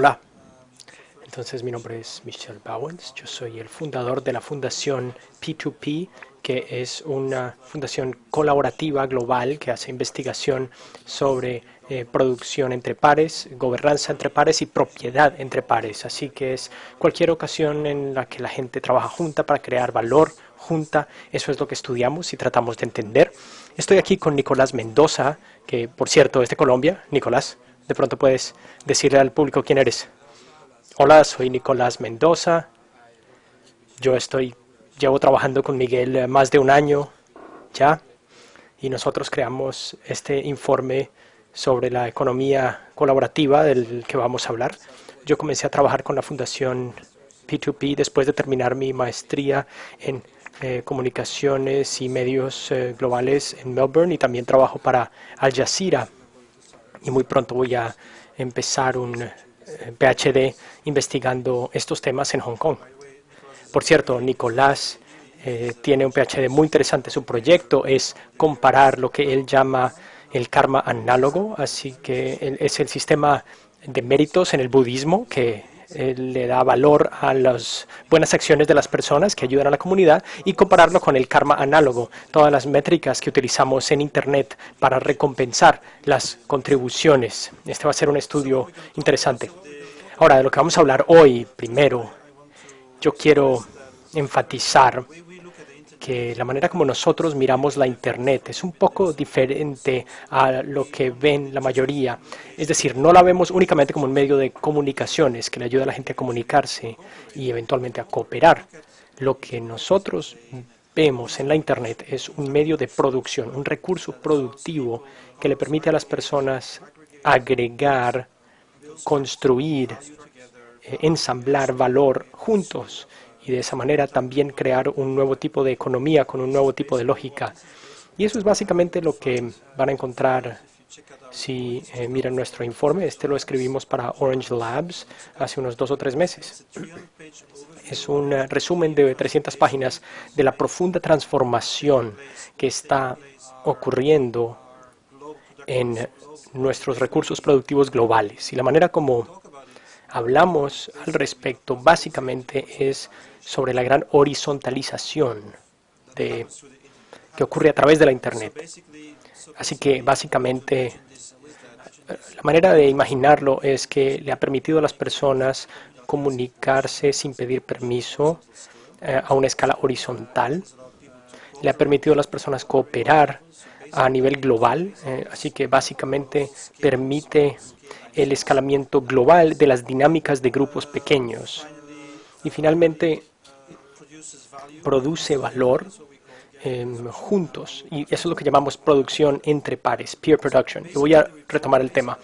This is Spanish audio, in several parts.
Hola, entonces mi nombre es Michel Bowens, yo soy el fundador de la fundación P2P, que es una fundación colaborativa global que hace investigación sobre eh, producción entre pares, gobernanza entre pares y propiedad entre pares. Así que es cualquier ocasión en la que la gente trabaja junta para crear valor junta. Eso es lo que estudiamos y tratamos de entender. Estoy aquí con Nicolás Mendoza, que por cierto es de Colombia. Nicolás, de pronto puedes decirle al público quién eres. Hola, soy Nicolás Mendoza. Yo estoy, llevo trabajando con Miguel eh, más de un año ya y nosotros creamos este informe sobre la economía colaborativa del que vamos a hablar. Yo comencé a trabajar con la Fundación P2P después de terminar mi maestría en eh, comunicaciones y medios eh, globales en Melbourne y también trabajo para Al Jazeera. Y muy pronto voy a empezar un eh, PhD investigando estos temas en Hong Kong. Por cierto, Nicolás tiene un PhD muy interesante. Su proyecto es comparar lo que él llama el karma análogo, así que es el sistema de méritos en el budismo que eh, le da valor a las buenas acciones de las personas que ayudan a la comunidad y compararlo con el karma análogo, todas las métricas que utilizamos en Internet para recompensar las contribuciones. Este va a ser un estudio interesante. Ahora, de lo que vamos a hablar hoy, primero, yo quiero enfatizar que la manera como nosotros miramos la Internet es un poco diferente a lo que ven la mayoría. Es decir, no la vemos únicamente como un medio de comunicaciones que le ayuda a la gente a comunicarse y eventualmente a cooperar. Lo que nosotros vemos en la Internet es un medio de producción, un recurso productivo que le permite a las personas agregar, construir, eh, ensamblar valor juntos y de esa manera también crear un nuevo tipo de economía con un nuevo tipo de lógica. Y eso es básicamente lo que van a encontrar si eh, miran nuestro informe. Este lo escribimos para Orange Labs hace unos dos o tres meses. Es un eh, resumen de 300 páginas de la profunda transformación que está ocurriendo en nuestros recursos productivos globales. Y la manera como hablamos al respecto básicamente es sobre la gran horizontalización de, que ocurre a través de la Internet. Así que básicamente la manera de imaginarlo es que le ha permitido a las personas comunicarse sin pedir permiso eh, a una escala horizontal. Le ha permitido a las personas cooperar a nivel global, eh, así que básicamente permite el escalamiento global de las dinámicas de grupos pequeños. Y finalmente produce valor em, juntos. Y eso es lo que llamamos producción entre pares, peer production. Y voy a retomar el tema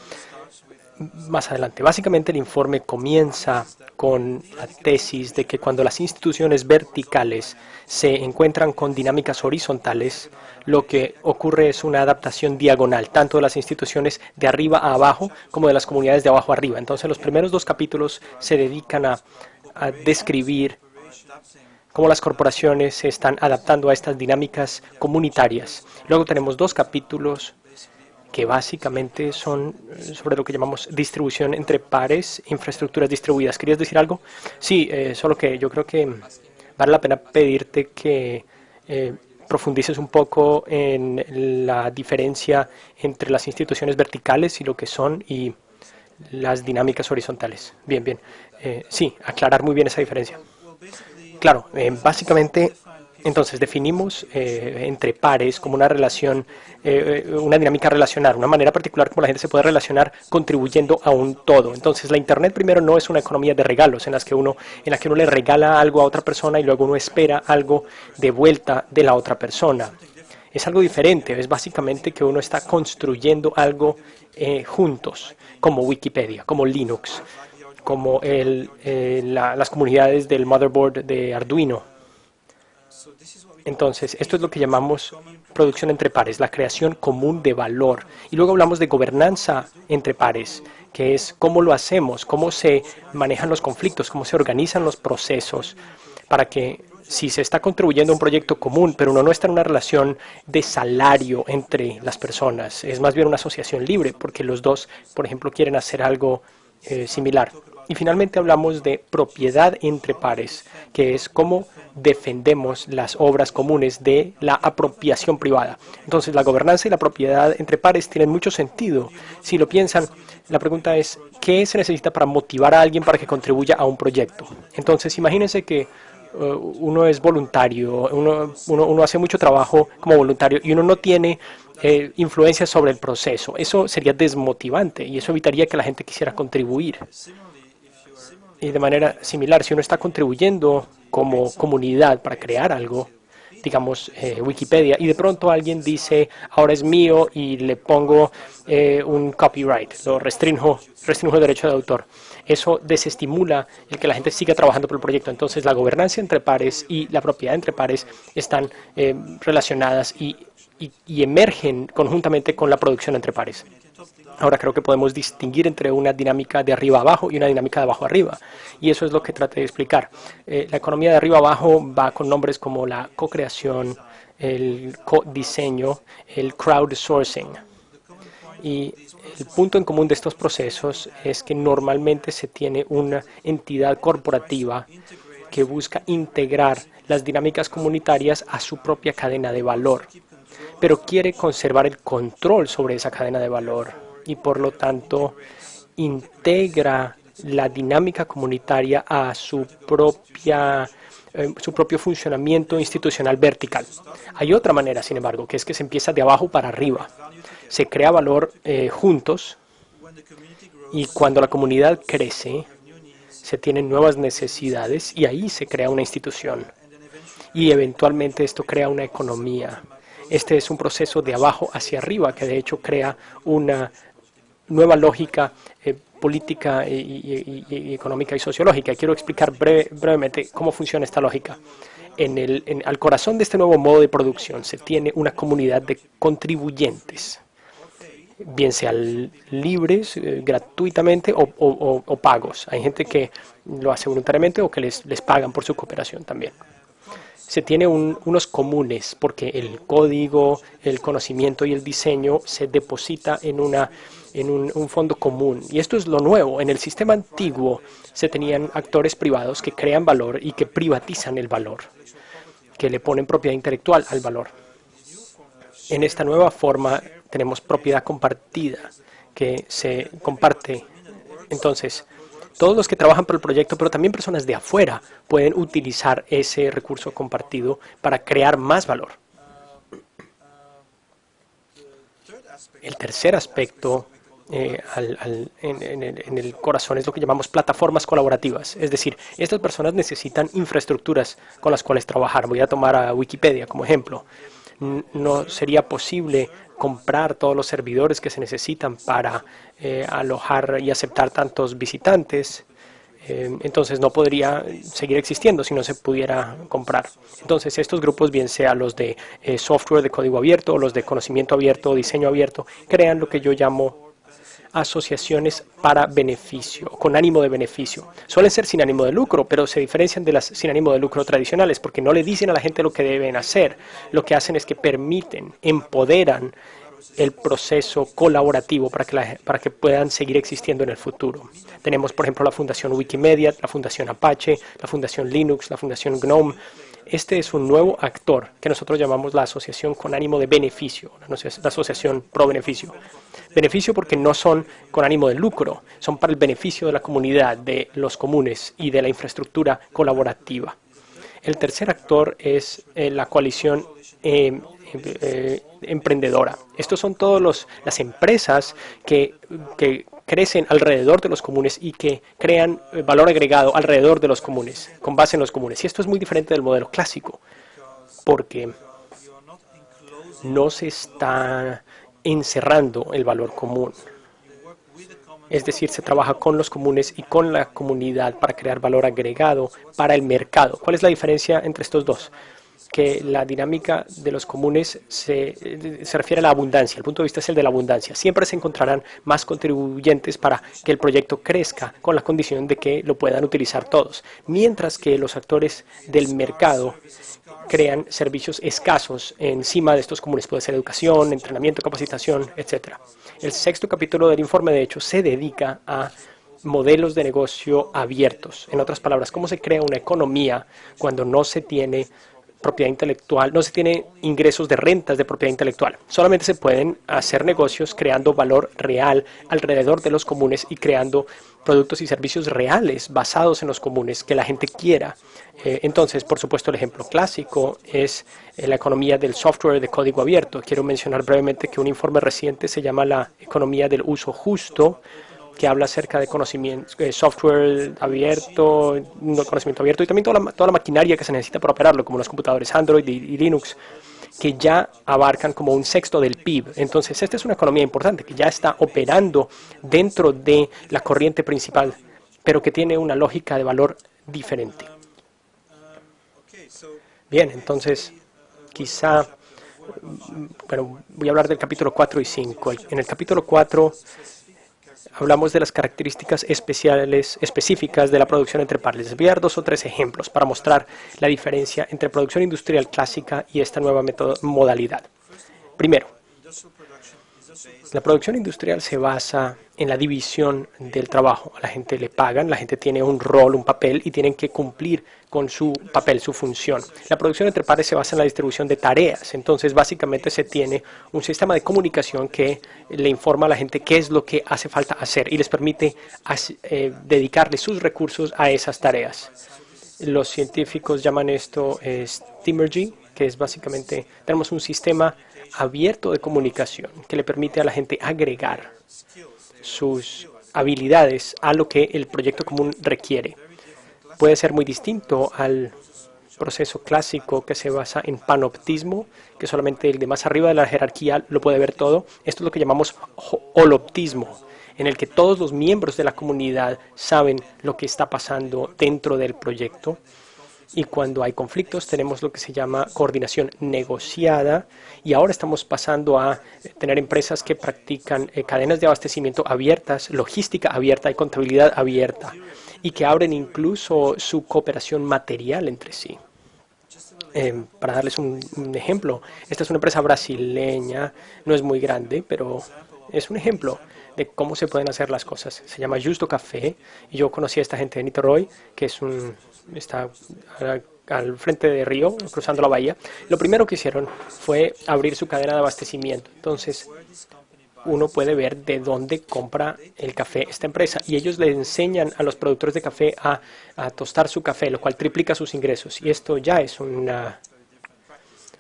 más adelante. Básicamente el informe comienza con la tesis de que cuando las instituciones verticales se encuentran con dinámicas horizontales, lo que ocurre es una adaptación diagonal, tanto de las instituciones de arriba a abajo como de las comunidades de abajo a arriba. Entonces los primeros dos capítulos se dedican a, a describir cómo las corporaciones se están adaptando a estas dinámicas comunitarias. Luego tenemos dos capítulos que básicamente son sobre lo que llamamos distribución entre pares, infraestructuras distribuidas. ¿Querías decir algo? Sí, eh, solo que yo creo que vale la pena pedirte que eh, profundices un poco en la diferencia entre las instituciones verticales y lo que son y las dinámicas horizontales. Bien, bien. Eh, sí, aclarar muy bien esa diferencia. Claro, básicamente entonces definimos eh, entre pares como una relación, eh, una dinámica relacional, una manera particular como la gente se puede relacionar contribuyendo a un todo. Entonces la Internet primero no es una economía de regalos en, las que uno, en la que uno le regala algo a otra persona y luego uno espera algo de vuelta de la otra persona. Es algo diferente, es básicamente que uno está construyendo algo eh, juntos, como Wikipedia, como Linux, como el, las comunidades del motherboard de Arduino, entonces, esto es lo que llamamos producción entre pares, la creación común de valor. Y luego hablamos de gobernanza entre pares, que es cómo lo hacemos, cómo se manejan los conflictos, cómo se organizan los procesos para que si se está contribuyendo a un proyecto común, pero uno no está en una relación de salario entre las personas, es más bien una asociación libre, porque los dos, por ejemplo, quieren hacer algo eh, similar. Y finalmente hablamos de propiedad entre pares, que es cómo defendemos las obras comunes de la apropiación privada. Entonces, la gobernanza y la propiedad entre pares tienen mucho sentido. Si lo piensan, la pregunta es, ¿qué se necesita para motivar a alguien para que contribuya a un proyecto? Entonces, imagínense que uh, uno es voluntario, uno, uno, hace mucho trabajo como voluntario y uno no tiene eh, influencia sobre el proceso. Eso sería desmotivante y eso evitaría que la gente quisiera contribuir. Y de manera similar, si uno está contribuyendo como comunidad para crear algo, digamos eh, Wikipedia, y de pronto alguien dice, ahora es mío y le pongo eh, un copyright, lo restringo, restringo el derecho de autor. Eso desestimula el que la gente siga trabajando por el proyecto. Entonces la gobernanza entre pares y la propiedad entre pares están eh, relacionadas y emergen conjuntamente con la producción entre pares. Ahora creo que podemos distinguir entre una dinámica de arriba abajo y una dinámica de abajo arriba. Y eso es lo que traté de explicar. Eh, la economía de arriba abajo va con nombres como la co-creación, el co-diseño, el crowdsourcing. Y el punto en común de estos procesos es que normalmente se tiene una entidad corporativa que busca integrar las dinámicas comunitarias a su propia cadena de valor, pero quiere conservar el control sobre esa cadena de valor y por lo tanto integra la dinámica comunitaria a su propia eh, su propio funcionamiento institucional vertical. Hay otra manera, sin embargo, que es que se empieza de abajo para arriba. Se crea valor eh, juntos y cuando la comunidad crece, se tienen nuevas necesidades y ahí se crea una institución. Y eventualmente esto crea una economía. Este es un proceso de abajo hacia arriba que de hecho crea una nueva lógica eh, política y, económica y sociológica. Quiero explicar brevemente cómo funciona esta lógica. En el, al corazón de este nuevo modo de producción se tiene una comunidad de contribuyentes, bien sean libres, eh, gratuitamente o, pagos. Hay gente que lo hace voluntariamente o que les pagan por su cooperación también se tiene unos comunes porque el código, el conocimiento y el diseño se deposita en, una, en un, fondo común. Y esto es lo nuevo. En el sistema antiguo se tenían actores privados que crean valor y que privatizan el valor, que le ponen propiedad intelectual al valor. En esta nueva forma tenemos propiedad compartida que se comparte. Entonces, todos los que trabajan por el proyecto, pero también personas de afuera pueden utilizar ese recurso compartido para crear más valor. El tercer aspecto eh, en, el corazón es lo que llamamos plataformas colaborativas. Es decir, estas personas necesitan infraestructuras con las cuales trabajar. Voy a tomar a Wikipedia como ejemplo. No sería posible comprar todos los servidores que se necesitan para eh, alojar y aceptar tantos visitantes. Eh, entonces no podría seguir existiendo si no se pudiera comprar. Entonces estos grupos, bien sean los de eh, software de código abierto, los de conocimiento abierto, diseño abierto, crean lo que yo llamo asociaciones para beneficio, con ánimo de beneficio. Suelen ser sin ánimo de lucro, pero se diferencian de las sin ánimo de lucro tradicionales porque no le dicen a la gente lo que deben hacer. Lo que hacen es que permiten, empoderan el proceso colaborativo para que, para que puedan seguir existiendo en el futuro. Tenemos, por ejemplo, la Fundación Wikimedia, la Fundación Apache, la Fundación Linux, la Fundación GNOME. Este es un nuevo actor que nosotros llamamos la asociación con ánimo de beneficio, la asociación pro beneficio. Beneficio porque no son con ánimo de lucro, son para el beneficio de la comunidad, de los comunes y de la infraestructura colaborativa. El tercer actor es eh, la coalición eh, eh, emprendedora. Estos son todas las empresas que, que, crecen alrededor de los comunes y que crean valor agregado alrededor de los comunes, con base en los comunes. Y esto es muy diferente del modelo clásico, porque no se está encerrando el valor común. Es decir, se trabaja con los comunes y con la comunidad para crear valor agregado para el mercado. ¿Cuál es la diferencia entre estos dos? Que la dinámica de los comunes se, se, refiere a la abundancia. El punto de vista es el de la abundancia. Siempre se encontrarán más contribuyentes para que el proyecto crezca con la condición de que lo puedan utilizar todos. Mientras que los actores del mercado crean servicios escasos encima de estos comunes. Puede ser educación, entrenamiento, capacitación, etc. El sexto capítulo del informe, de hecho, se dedica a modelos de negocio abiertos. En otras palabras, cómo se crea una economía cuando no se tiene propiedad intelectual, no se tiene ingresos de rentas de propiedad intelectual. Solamente se pueden hacer negocios creando valor real alrededor de los comunes y creando productos y servicios reales basados en los comunes que la gente quiera. Eh, entonces, por supuesto, el ejemplo clásico es eh, la economía del software de código abierto. Quiero mencionar brevemente que un informe reciente se llama la economía del uso justo, que habla acerca de conocimiento, eh, software abierto, conocimiento abierto y también toda la, toda la maquinaria que se necesita para operarlo, como los computadores Android y, Linux, que ya abarcan como un sexto del PIB. Entonces, esta es una economía importante que ya está operando dentro de la corriente principal, pero que tiene una lógica de valor diferente. Bien, entonces, quizá, bueno, voy a hablar del capítulo 4 y 5. En el capítulo 4 hablamos de las características especiales, específicas de la producción entre pares. Les voy a dar dos o tres ejemplos para mostrar la diferencia entre producción industrial clásica y esta nueva modalidad. Primero, la producción industrial se basa en la división del trabajo. A la gente le pagan, la gente tiene un rol, un papel y tienen que cumplir con su papel, su función. La producción entre pares se basa en la distribución de tareas. Entonces, básicamente se tiene un sistema de comunicación que le informa a la gente qué es lo que hace falta hacer y les permite eh, dedicarle sus recursos a esas tareas. Los científicos llaman esto eh, Steamergy, que es básicamente, tenemos un sistema abierto de comunicación que le permite a la gente agregar sus habilidades a lo que el proyecto común requiere. Puede ser muy distinto al proceso clásico que se basa en panoptismo, que solamente el de más arriba de la jerarquía lo puede ver todo. Esto es lo que llamamos holoptismo, en el que todos los miembros de la comunidad saben lo que está pasando dentro del proyecto y cuando hay conflictos tenemos lo que se llama coordinación negociada y ahora estamos pasando a tener empresas que practican eh, cadenas de abastecimiento abiertas, logística abierta y contabilidad abierta y que abren incluso su cooperación material entre sí. Em, para darles un, un ejemplo, esta es una empresa brasileña, no es muy grande, pero es un ejemplo de cómo se pueden hacer las cosas. Se llama Justo Café y yo conocí a esta gente de Niterói, que es un, está al frente de Río, cruzando la bahía. Lo primero que hicieron fue abrir su cadena de abastecimiento. Entonces, uno puede ver de dónde compra el café esta empresa. Y ellos le enseñan a los productores de café a, a tostar su café, lo cual triplica sus ingresos. Y esto ya es una,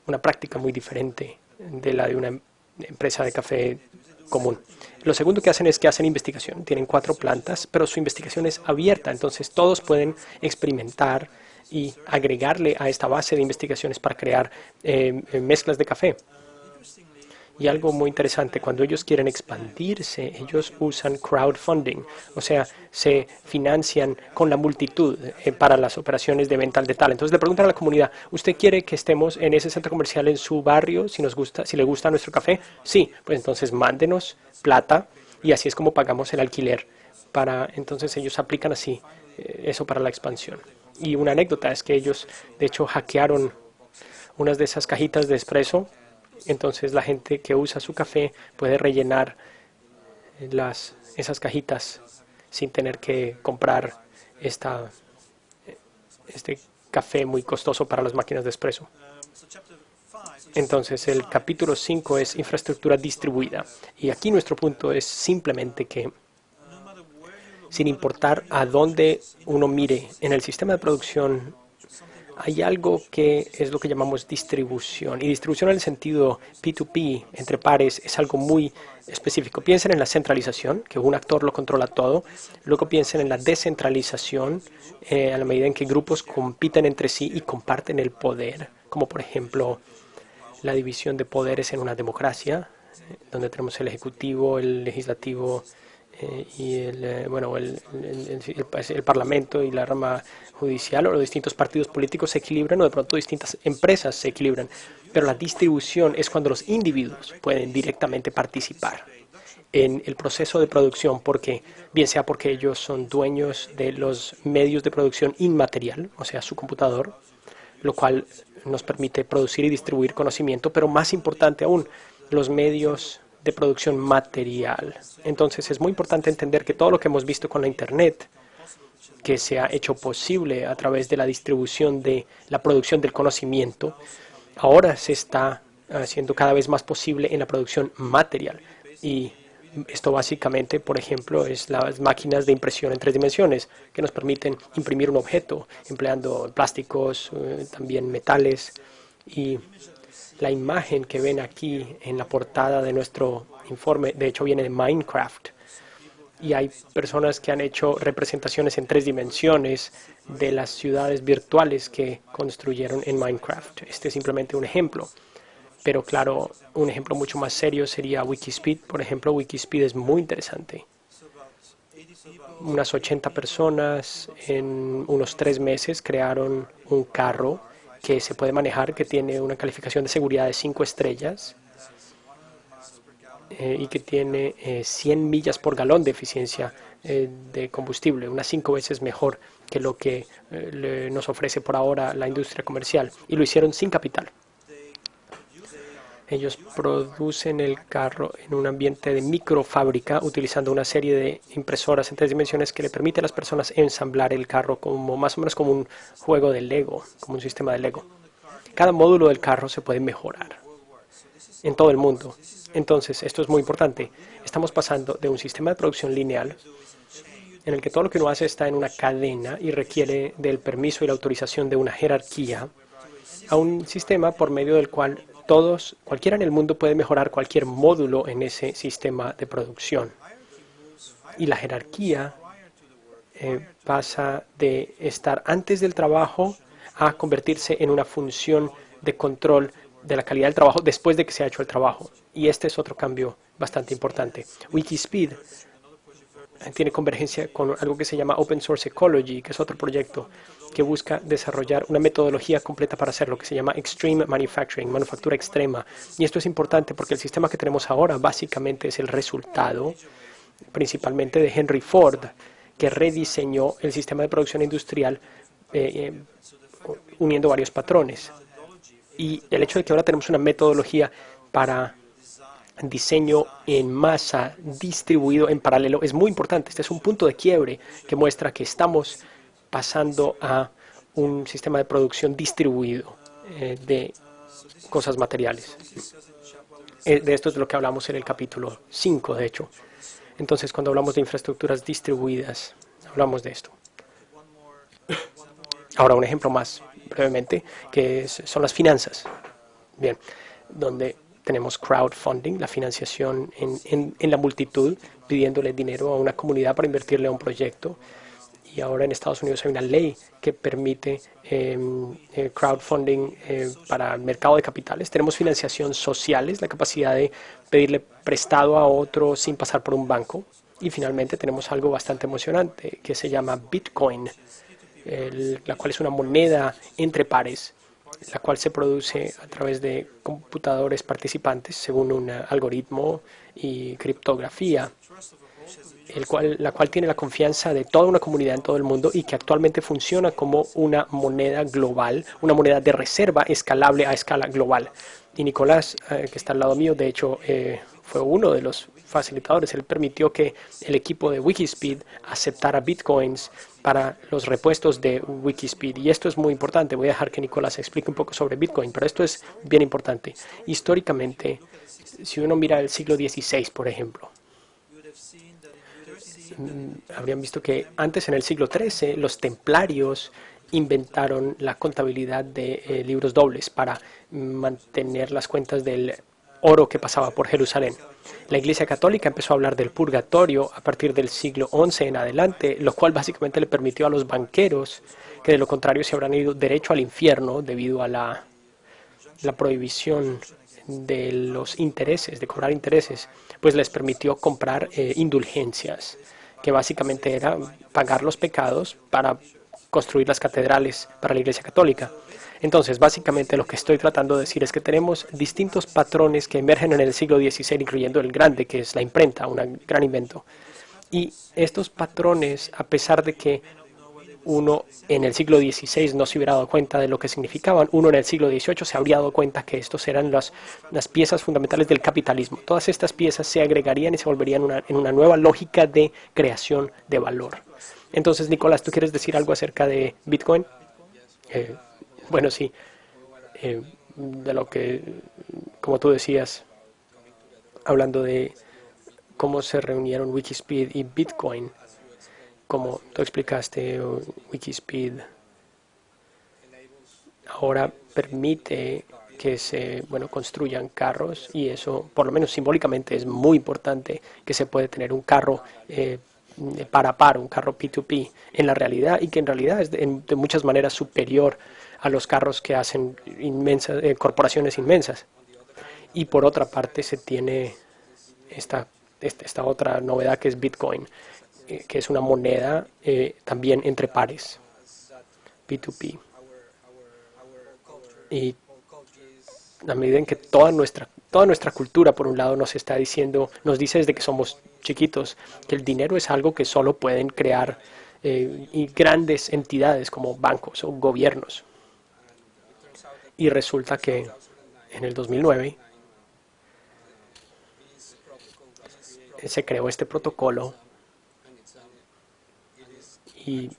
una práctica muy diferente de la de una empresa de café común. Lo segundo que hacen es que hacen investigación. Tienen cuatro plantas, pero su investigación es abierta, entonces todos pueden experimentar y agregarle a esta base de investigaciones para crear eh, mezclas de café. Y algo muy interesante, cuando ellos quieren expandirse, ellos usan crowdfunding, o sea, se financian con la multitud eh, para las operaciones de venta al detalle. Entonces le preguntan a la comunidad, ¿usted quiere que estemos en ese centro comercial en su barrio si nos gusta, si le gusta nuestro café? Sí, pues entonces mándenos plata y así es como pagamos el alquiler. Para, entonces ellos aplican así eh, eso para la expansión. Y una anécdota es que ellos, de hecho, hackearon unas de esas cajitas de espresso entonces la gente que usa su café puede rellenar las, esas cajitas sin tener que comprar esta, este café muy costoso para las máquinas de espresso. Entonces el capítulo 5 es infraestructura distribuida. Y aquí nuestro punto es simplemente que sin importar a dónde uno mire en el sistema de producción hay algo que es lo que llamamos distribución. Y distribución en el sentido P2P, entre pares, es algo muy específico. Piensen en la centralización, que un actor lo controla todo. Luego piensen en la descentralización, eh, a la medida en que grupos compiten entre sí y comparten el poder, como por ejemplo la división de poderes en una democracia, eh, donde tenemos el ejecutivo, el legislativo, eh, y el, eh, bueno, el, el, Parlamento y la rama judicial o los distintos partidos políticos se equilibran o de pronto distintas empresas se equilibran. Pero la distribución es cuando los individuos pueden directamente participar en el proceso de producción, porque bien sea porque ellos son dueños de los medios de producción inmaterial, o sea, su computador, lo cual nos permite producir y distribuir conocimiento, pero más importante aún, los medios de producción material. Entonces es muy importante entender que todo lo que hemos visto con la Internet, que se ha hecho posible a través de la distribución de la producción del conocimiento, ahora se está haciendo cada vez más posible en la producción material. Y esto básicamente, por ejemplo, es las máquinas de impresión en tres dimensiones que nos permiten imprimir un objeto empleando plásticos, eh, también metales. Y la imagen que ven aquí en la portada de nuestro informe, de hecho, viene de Minecraft. Y hay personas que han hecho representaciones en tres dimensiones de las ciudades virtuales que construyeron en Minecraft. Este es simplemente un ejemplo. Pero claro, un ejemplo mucho más serio sería Wikispeed. Por ejemplo, Wikispeed es muy interesante. Unas 80 personas en unos tres meses crearon un carro que se puede manejar, que tiene una calificación de seguridad de 5 estrellas eh, y que tiene 100 eh, millas por galón de eficiencia eh, de combustible, unas 5 veces mejor que lo que nos ofrece por ahora la industria comercial. Y lo hicieron sin capital. Ellos producen el carro en un ambiente de microfábrica utilizando una serie de impresoras en tres dimensiones que le permite a las personas ensamblar el carro como más o menos como un juego de Lego, como un sistema de Lego. Cada módulo del carro se puede mejorar en todo el mundo. Entonces, esto es muy importante. Estamos pasando de un sistema de producción lineal en el que todo lo que uno hace está en una cadena y requiere del permiso y la autorización de una jerarquía, a un sistema por medio del cual todos, cualquiera en el mundo puede mejorar cualquier módulo en ese sistema de producción. Y la jerarquía eh, pasa de estar antes del trabajo a convertirse en una función de control de la calidad del trabajo después de que se ha hecho el trabajo. Y este es otro cambio bastante importante. Wikispeed tiene convergencia con algo que se llama Open Source Ecology, que es otro proyecto que busca desarrollar una metodología completa para hacer lo que se llama Extreme Manufacturing, manufactura extrema. Y esto es importante porque el sistema que tenemos ahora básicamente es el resultado principalmente de Henry Ford, que rediseñó el sistema de producción industrial eh, eh, uniendo varios patrones. Y el hecho de que ahora tenemos una metodología para diseño en masa distribuido en paralelo es muy importante. Este es un punto de quiebre que muestra que estamos pasando a un sistema de producción distribuido eh, de cosas materiales. Eh, de esto es lo que hablamos en el capítulo 5, de hecho. Entonces, cuando hablamos de infraestructuras distribuidas, hablamos de esto. Ahora, un ejemplo más brevemente, que son las finanzas. Bien, donde tenemos crowdfunding, la financiación en, en, la multitud, pidiéndole dinero a una comunidad para invertirle a un proyecto. Y ahora en Estados Unidos hay una ley que permite em, eh, crowdfunding eh, para el mercado de capitales. Tenemos financiación sociales, la capacidad de pedirle prestado a otro sin pasar por un banco. Y finalmente tenemos algo bastante emocionante que se llama Bitcoin, la cual es una moneda entre pares la cual se produce a través de computadores participantes según un algoritmo y criptografía, el cual, la cual tiene la confianza de toda una comunidad en todo el mundo y que actualmente funciona como una moneda global, una moneda de reserva escalable a escala global. Y Nicolás, eh, que está al lado mío, de hecho, eh, fue uno de los facilitadores. Él permitió que el equipo de Wikispeed aceptara bitcoins para los repuestos de Wikispeed. Y esto es muy importante. Voy a dejar que Nicolás explique un poco sobre Bitcoin, pero esto es bien importante. Históricamente, si uno mira el siglo XVI, por ejemplo, mm, habrían visto que antes, en el siglo XIII, los templarios inventaron la contabilidad de eh, libros dobles para mantener las cuentas del oro que pasaba por Jerusalén. La Iglesia Católica empezó a hablar del purgatorio a partir del siglo XI en adelante, lo cual básicamente le permitió a los banqueros, que de lo contrario se habrán ido derecho al infierno debido a la, prohibición de los intereses, de cobrar intereses, pues les permitió comprar eh, indulgencias, que básicamente era pagar los pecados para construir las catedrales para la Iglesia Católica. Entonces, básicamente lo que estoy tratando de decir es que tenemos distintos patrones que emergen en el siglo XVI, incluyendo el grande, que es la imprenta, un gran invento. Y estos patrones, a pesar de que uno en el siglo XVI no se hubiera dado cuenta de lo que significaban, uno en el siglo XVIII se habría dado cuenta que estos eran las, piezas fundamentales del capitalismo. Todas estas piezas se agregarían y se volverían en una nueva lógica de creación de valor. Entonces, Nicolás, ¿tú quieres decir algo acerca de Bitcoin? Eh, bueno, sí. Eh, de lo que, como tú decías, hablando de cómo se reunieron Wikispeed y Bitcoin, como tú explicaste, Wikispeed ahora permite que se bueno, construyan carros y eso, por lo menos simbólicamente, es muy importante que se puede tener un carro eh, para par, un carro P2P en la realidad y que en realidad es de, muchas maneras superior a los carros que hacen inmensas, eh, corporaciones inmensas. Y por otra parte se tiene esta, esta, otra novedad que es Bitcoin, eh, que es una moneda eh, también entre pares, P2P. Y a medida en que toda nuestra, toda nuestra cultura, por un lado, nos está diciendo, nos dice desde que somos chiquitos, que el dinero es algo que solo pueden crear y grandes entidades como bancos o gobiernos. Y resulta que en el 2009 se creó este protocolo y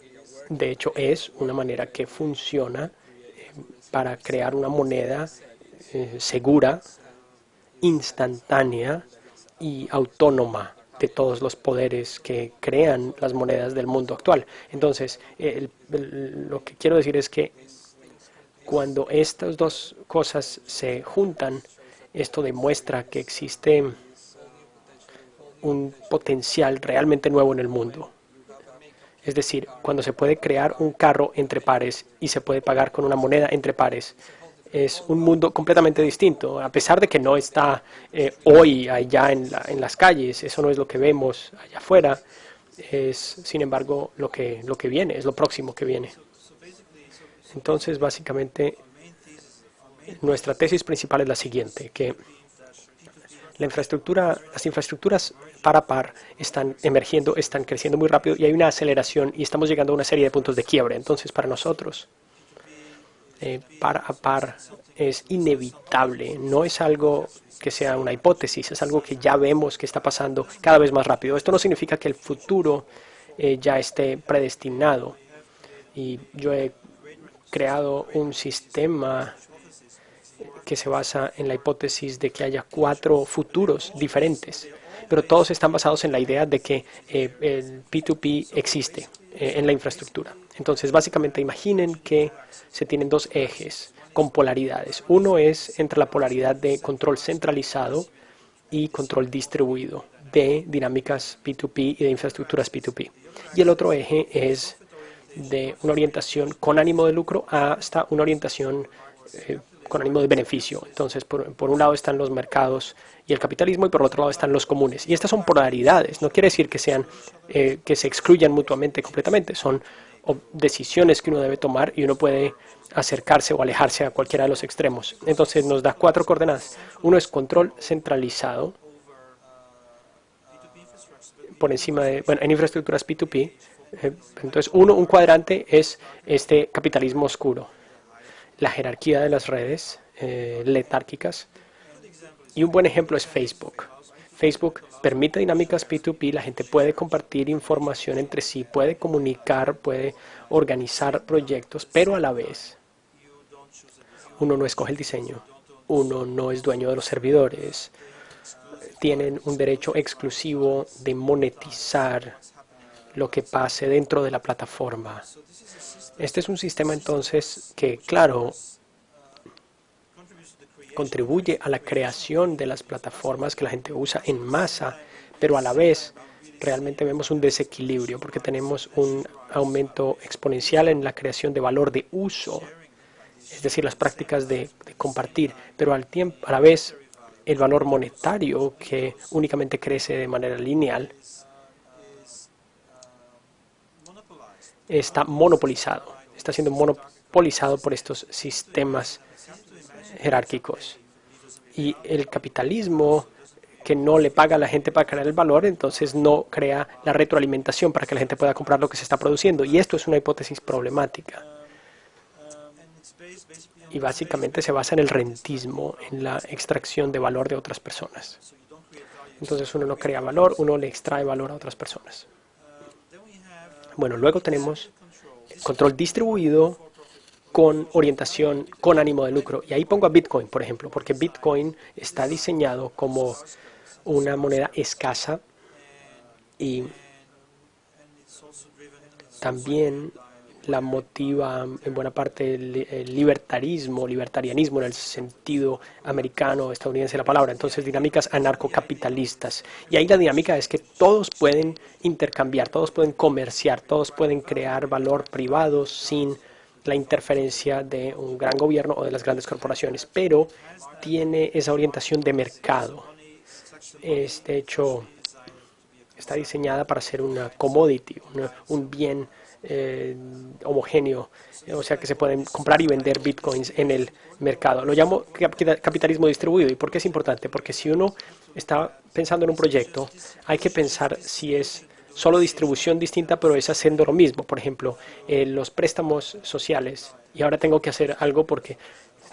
de hecho es una manera que funciona eh, para crear una moneda eh, segura, instantánea y autónoma de todos los poderes que crean las monedas del mundo actual. Entonces, lo que quiero decir es que cuando estas dos cosas se juntan, esto demuestra que existe un potencial realmente nuevo en el mundo. Es decir, cuando se puede crear un carro entre pares y se puede pagar con una moneda entre pares, es un mundo completamente distinto, a pesar de que no está eh, hoy allá en, en, las calles, eso no es lo que vemos allá afuera, es sin embargo lo que, lo que viene, es lo próximo que viene. Entonces, básicamente, nuestra tesis principal es la siguiente, que la infraestructura, las infraestructuras par a par están emergiendo, están creciendo muy rápido y hay una aceleración y estamos llegando a una serie de puntos de quiebre. Entonces, para nosotros, eh, par a par es inevitable, no es algo que sea una hipótesis, es algo que ya vemos que está pasando cada vez más rápido. Esto no significa que el futuro eh, ya esté predestinado. Y yo he creado un sistema que se basa en la hipótesis de que haya cuatro futuros diferentes, pero todos están basados en la idea de que eh, el P2P existe eh, en la infraestructura. Entonces, básicamente, imaginen que se tienen dos ejes con polaridades. Uno es entre la polaridad de control centralizado y control distribuido de dinámicas P2P y de infraestructuras P2P. Y el otro eje es de una orientación con ánimo de lucro hasta una orientación eh, con ánimo de beneficio. Entonces, por, un lado están los mercados y el capitalismo y por otro lado están los comunes. Y estas son polaridades, no quiere decir que, sean, eh, que se excluyan mutuamente completamente, son decisiones que uno debe tomar y uno puede acercarse o alejarse a cualquiera de los extremos. Entonces nos da cuatro coordenadas. Uno es control centralizado por encima de, bueno, en infraestructuras P2P. Eh, entonces, uno, un cuadrante es este capitalismo oscuro la jerarquía de las redes eh, letárquicas. Y un buen ejemplo es Facebook. Facebook permite dinámicas P2P, la gente puede compartir información entre sí, puede comunicar, puede organizar proyectos, pero a la vez uno no escoge el diseño, uno no es dueño de los servidores, tienen un derecho exclusivo de monetizar lo que pase dentro de la plataforma. Este es un sistema entonces que, claro, contribuye a la creación de las plataformas que la gente usa en masa, pero a la vez realmente vemos un desequilibrio porque tenemos un aumento exponencial en la creación de valor de uso, es decir, las prácticas de, compartir, pero al tiempo, a la vez el valor monetario que únicamente crece de manera lineal está monopolizado, está siendo monopolizado por estos sistemas jerárquicos. Y el capitalismo que no le paga a la gente para crear el valor, entonces no crea la retroalimentación para que la gente pueda comprar lo que se está produciendo. Y esto es una hipótesis problemática. Y básicamente se basa en el rentismo, en la extracción de valor de otras personas. Entonces uno no crea valor, uno le extrae valor a otras personas. Bueno, luego tenemos control distribuido con orientación, con ánimo de lucro. Y ahí pongo a Bitcoin, por ejemplo, porque Bitcoin está diseñado como una moneda escasa y también la motiva en buena parte el, libertarismo, libertarianismo en el sentido americano, estadounidense de la palabra. Entonces, dinámicas anarcocapitalistas. Y ahí la dinámica es que todos pueden intercambiar, todos pueden comerciar, todos pueden crear valor privado sin la interferencia de un gran gobierno o de las grandes corporaciones, pero tiene esa orientación de mercado. Es, de hecho, está diseñada para ser una commodity, un bien eh, homogéneo, o sea que se pueden comprar y vender bitcoins en el mercado. Lo llamo capitalismo distribuido. ¿Y por qué es importante? Porque si uno está pensando en un proyecto, hay que pensar si es solo distribución distinta, pero es haciendo lo mismo. Por ejemplo, eh, los préstamos sociales. Y ahora tengo que hacer algo porque,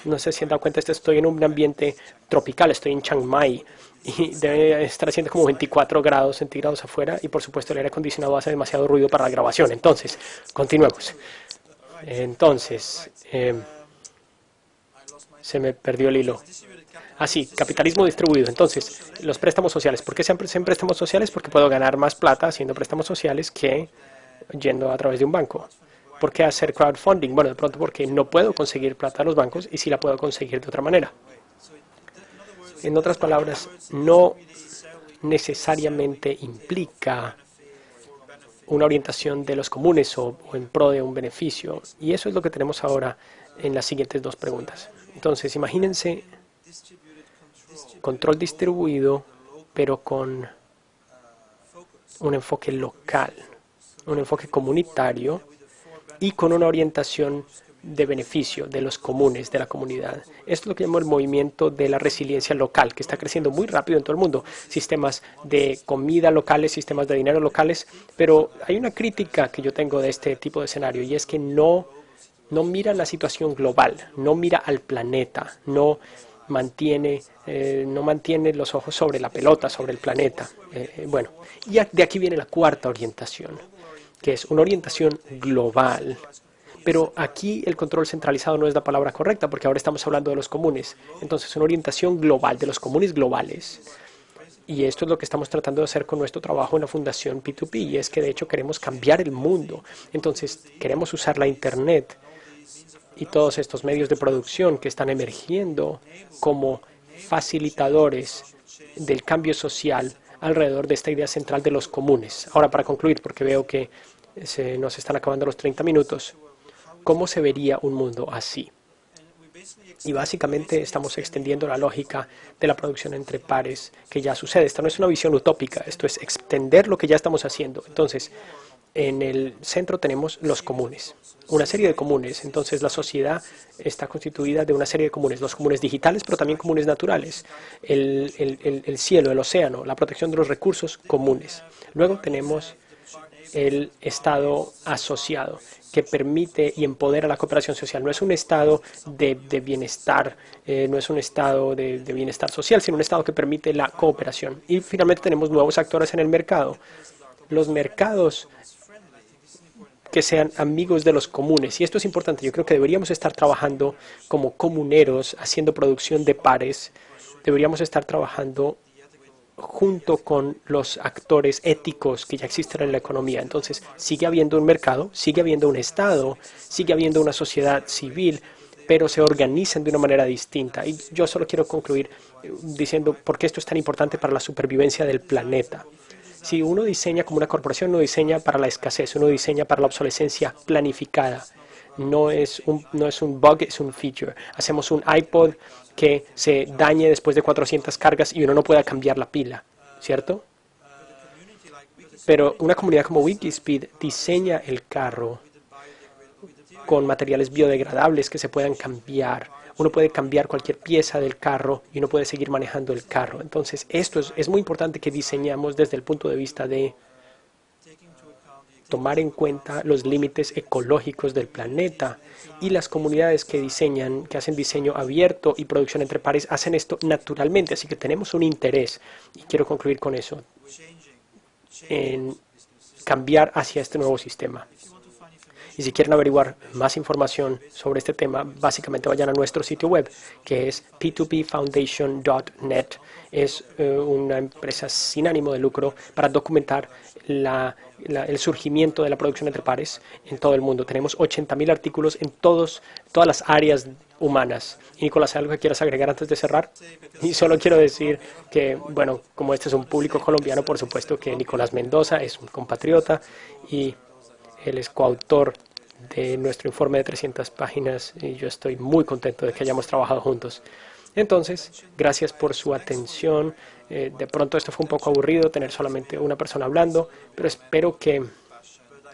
no sé si han dado cuenta, estoy en un ambiente tropical, estoy en Chiang Mai y debe estar haciendo como 24 grados centígrados afuera y por supuesto el aire acondicionado hace demasiado ruido para la grabación. Entonces, continuemos. Entonces, em, se me perdió el hilo. Así, ah, capitalismo distribuido. Entonces, los préstamos sociales. ¿Por qué se hacen préstamos sociales? Porque puedo ganar más plata haciendo préstamos sociales que yendo a través de un banco. ¿Por qué hacer crowdfunding? Bueno, de pronto porque no puedo conseguir plata a los bancos y sí la puedo conseguir de otra manera. En otras palabras, no necesariamente implica una orientación de los comunes o, en pro de un beneficio. Y eso es lo que tenemos ahora en las siguientes dos preguntas. Entonces, imagínense control distribuido, pero con un enfoque local, un enfoque comunitario y con una orientación de beneficio de los comunes, de la comunidad. Esto es lo que llamo el movimiento de la resiliencia local, que está creciendo muy rápido en todo el mundo. Sistemas de comida locales, sistemas de dinero locales, pero hay una crítica que yo tengo de este tipo de escenario y es que no, no mira la situación global, no mira al planeta, no mantiene, eh, no mantiene los ojos sobre la pelota, sobre el planeta. Eh, bueno, y de aquí viene la cuarta orientación, que es una orientación global pero aquí el control centralizado no es la palabra correcta porque ahora estamos hablando de los comunes. Entonces, una orientación global, de los comunes globales. Y esto es lo que estamos tratando de hacer con nuestro trabajo en la Fundación P2P, y es que de hecho queremos cambiar el mundo. Entonces, queremos usar la Internet y todos estos medios de producción que están emergiendo como facilitadores del cambio social alrededor de esta idea central de los comunes. Ahora, para concluir, porque veo que se nos están acabando los 30 minutos, ¿Cómo se vería un mundo así? Y básicamente estamos extendiendo la lógica de la producción entre pares que ya sucede. Esta no es una visión utópica, esto es extender lo que ya estamos haciendo. Entonces, en el centro tenemos los comunes, una serie de comunes. Entonces, la sociedad está constituida de una serie de comunes, los comunes digitales, pero también comunes naturales, el, el cielo, el océano, la protección de los recursos comunes. Luego tenemos el Estado asociado, que permite y empodera la cooperación social. No es un estado de, bienestar, eh, no es un estado de, de, bienestar social, sino un estado que permite la cooperación. Y finalmente tenemos nuevos actores en el mercado. Los mercados que sean amigos de los comunes. Y esto es importante. Yo creo que deberíamos estar trabajando como comuneros, haciendo producción de pares. Deberíamos estar trabajando junto con los actores éticos que ya existen en la economía. Entonces, sigue habiendo un mercado, sigue habiendo un Estado, sigue habiendo una sociedad civil, pero se organizan de una manera distinta. Y yo solo quiero concluir eh, diciendo por qué esto es tan importante para la supervivencia del planeta. Si uno diseña como una corporación, uno diseña para la escasez, uno diseña para la obsolescencia planificada. No es un, no es un bug, es un feature. Hacemos un iPod que se dañe después de 400 cargas y uno no pueda cambiar la pila, ¿cierto? Pero una comunidad como Wikispeed diseña el carro con materiales biodegradables que se puedan cambiar uno puede cambiar cualquier pieza del carro y uno puede seguir manejando el carro. Entonces, esto es, es muy importante que diseñamos desde el punto de vista de tomar en cuenta los límites ecológicos del planeta y las comunidades que diseñan, que hacen diseño abierto y producción entre pares, hacen esto naturalmente, así que tenemos un interés, y quiero concluir con eso, en cambiar hacia este nuevo sistema. Y si quieren averiguar más información sobre este tema, básicamente vayan a nuestro sitio web, que es p2pfoundation.net. Es eh, una empresa sin ánimo de lucro para documentar el surgimiento de la producción entre pares en todo el mundo. Tenemos 80.000 artículos en todos, todas las áreas humanas. Nicolás, ¿algo que quieras agregar antes de cerrar? Y solo quiero decir que, bueno, como este es un público colombiano, por supuesto que Nicolás Mendoza es un compatriota y él es coautor de nuestro informe de 300 páginas y yo estoy muy contento de que hayamos trabajado juntos. Entonces, gracias por su atención. Eh, de pronto esto fue un poco aburrido, tener solamente una persona hablando, pero espero que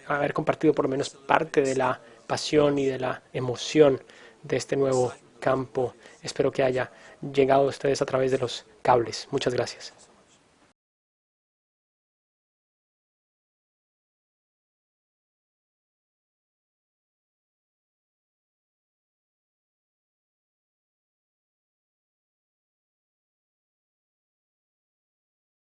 haber compartido por lo menos parte de la pasión y de la emoción de este nuevo campo. Espero que haya llegado a ustedes a través de los cables. Muchas gracias.